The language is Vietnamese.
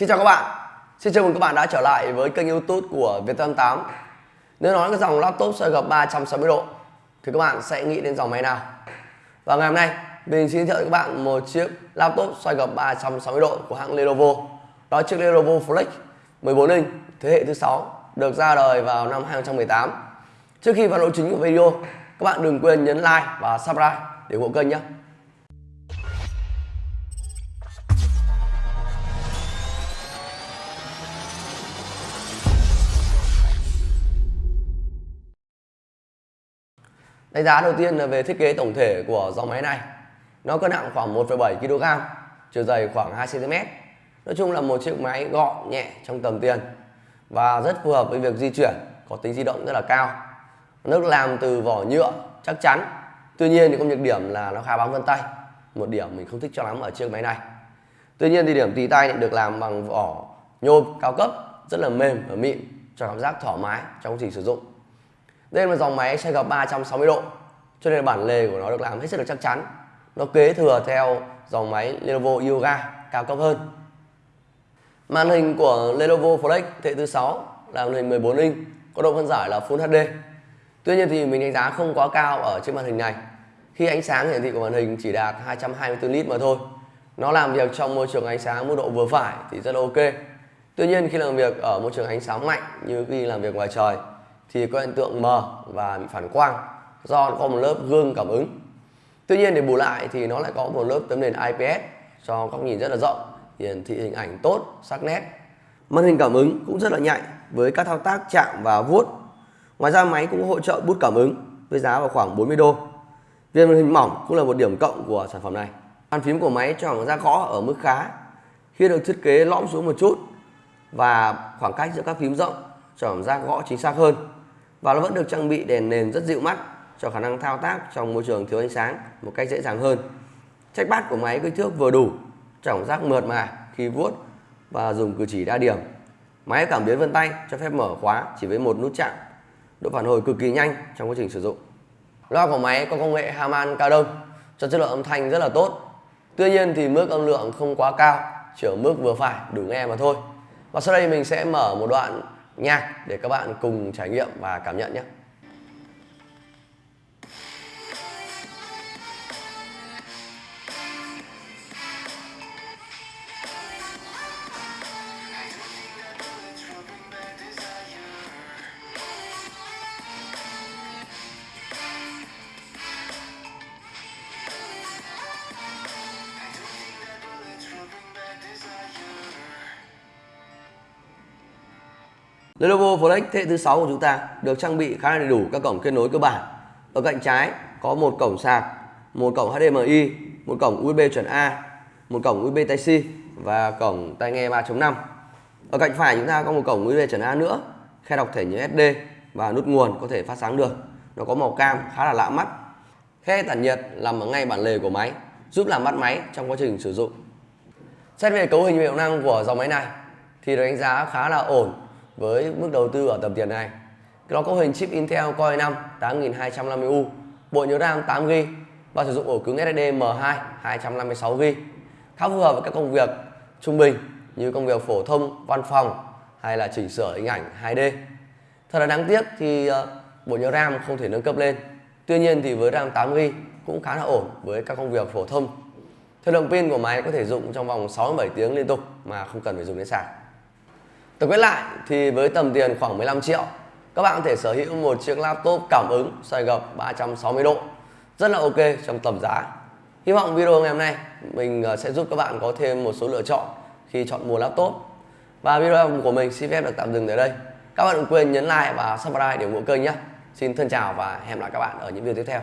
Xin chào các bạn. Xin chào mừng các bạn đã trở lại với kênh youtube của Viettel 8 Nếu nói cái dòng laptop xoay gập 360 độ, Thì các bạn sẽ nghĩ đến dòng máy nào? Và ngày hôm nay, mình xin giới thiệu các bạn một chiếc laptop xoay gập 360 độ của hãng Lenovo. Đó chiếc Lenovo Flex 14 inch thế hệ thứ 6 Được ra đời vào năm 2018 Trước khi vào nội chính của video, Các bạn đừng quên nhấn like và subscribe để ủng hộ kênh nhé. Đánh giá đầu tiên là về thiết kế tổng thể của dòng máy này. Nó cân nặng khoảng 1,7 kg, chiều dày khoảng 2 cm. Nói chung là một chiếc máy gọn nhẹ trong tầm tiền và rất phù hợp với việc di chuyển, có tính di động rất là cao. Nước làm từ vỏ nhựa chắc chắn. Tuy nhiên thì có nhược điểm là nó khá bám vân tay. Một điểm mình không thích cho lắm ở chiếc máy này. Tuy nhiên thì điểm tì tay được làm bằng vỏ nhôm cao cấp, rất là mềm và mịn cho cảm giác thoải mái trong quá trình sử dụng. Đây là dòng máy xoay gập 360 độ cho nên bản lề của nó được làm hết sức là chắc chắn. Nó kế thừa theo dòng máy Lenovo Yoga cao cấp hơn. Màn hình của Lenovo Flex thế thứ 6 là màn hình 14 inch, có độ phân giải là Full HD. Tuy nhiên thì mình đánh giá không quá cao ở trên màn hình này. Khi ánh sáng hiển thị của màn hình chỉ đạt 224 nit mà thôi. Nó làm việc trong môi trường ánh sáng mức độ vừa phải thì rất là ok. Tuy nhiên khi làm việc ở môi trường ánh sáng mạnh như khi làm việc ngoài trời thì có hiện tượng mờ và bị phản quang, do nó có một lớp gương cảm ứng. Tuy nhiên để bù lại thì nó lại có một lớp tấm nền IPS cho góc nhìn rất là rộng, hiển thị hình ảnh tốt, sắc nét. Màn hình cảm ứng cũng rất là nhạy với các thao tác chạm và vuốt. Ngoài ra máy cũng hỗ trợ bút cảm ứng với giá vào khoảng 40 đô. Viên màn hình mỏng cũng là một điểm cộng của sản phẩm này. Bàn phím của máy cho ra gõ ở mức khá, khi được thiết kế lõm xuống một chút và khoảng cách giữa các phím rộng cho cảm giác gõ chính xác hơn và nó vẫn được trang bị đèn nền rất dịu mắt, cho khả năng thao tác trong môi trường thiếu ánh sáng một cách dễ dàng hơn. Trackpad của máy kích thước vừa đủ cảm giác mượt mà khi vuốt và dùng cử chỉ đa điểm. Máy cảm biến vân tay cho phép mở khóa chỉ với một nút chạm. Độ phản hồi cực kỳ nhanh trong quá trình sử dụng. Loa của máy có công nghệ Harman Kardon cho chất lượng âm thanh rất là tốt. Tuy nhiên thì mức âm lượng không quá cao, chỉ ở mức vừa phải, đủ nghe mà thôi. Và sau đây mình sẽ mở một đoạn nhạc để các bạn cùng trải nghiệm và cảm nhận nhé. Lenovo Flex thế hệ thứ 6 của chúng ta được trang bị khá là đầy đủ các cổng kết nối cơ bản. Ở cạnh trái có một cổng sạc, một cổng HDMI, một cổng USB chuẩn A, một cổng USB Type-C và cổng tai nghe 3.5. Ở cạnh phải chúng ta có một cổng USB chuẩn A nữa, khe đọc thẻ nhớ SD và nút nguồn có thể phát sáng được. Nó có màu cam khá là lạ mắt. Khe tản nhiệt nằm ở ngay bản lề của máy, giúp làm mát máy trong quá trình sử dụng. Xét về cấu hình hiệu năng của dòng máy này thì được đánh giá khá là ổn với mức đầu tư ở tầm tiền này. Nó có hình chip Intel Core i5 8250U, bộ nhớ RAM 8GB và sử dụng ổ cứng SSD M2 256GB. Khá phù hợp với các công việc trung bình như công việc phổ thông, văn phòng hay là chỉnh sửa hình ảnh 2D. Thật là đáng tiếc thì ờ, bộ nhớ RAM không thể nâng cấp lên. Tuy nhiên thì với RAM 8GB cũng khá là ổn với các công việc phổ thông. Thời lượng pin của máy có thể dùng trong vòng 6-7 tiếng liên tục mà không cần phải dùng đến sạc. Tổng kết lại thì với tầm tiền khoảng 15 triệu, các bạn có thể sở hữu một chiếc laptop cảm ứng xoay gập 360 độ rất là ok trong tầm giá. Hy vọng video ngày hôm nay mình ờ, sẽ giúp các bạn có thêm một số lựa chọn khi chọn mua laptop. Và video của mình xin phép được tạm dừng tại đây. Các bạn đừng quên nhấn like và subscribe để ủng hộ kênh nhé. Xin thân chào và hẹn gặp lại các bạn ở những video tiếp theo.